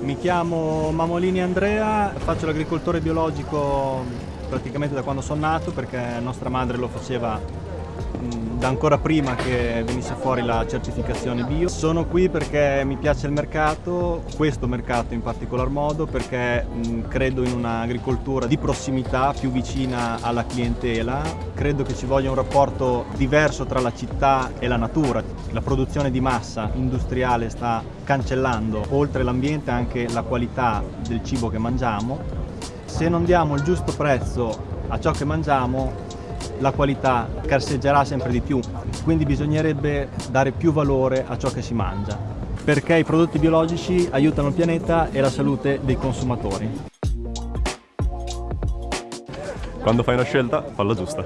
Mi chiamo Mamolini Andrea, faccio l'agricoltore biologico praticamente da quando sono nato perché nostra madre lo faceva da ancora prima che venisse fuori la certificazione bio. Sono qui perché mi piace il mercato, questo mercato in particolar modo, perché credo in un'agricoltura di prossimità più vicina alla clientela. Credo che ci voglia un rapporto diverso tra la città e la natura. La produzione di massa industriale sta cancellando oltre l'ambiente anche la qualità del cibo che mangiamo. Se non diamo il giusto prezzo a ciò che mangiamo la qualità carseggerà sempre di più, quindi bisognerebbe dare più valore a ciò che si mangia, perché i prodotti biologici aiutano il pianeta e la salute dei consumatori. Quando fai una scelta, falla giusta.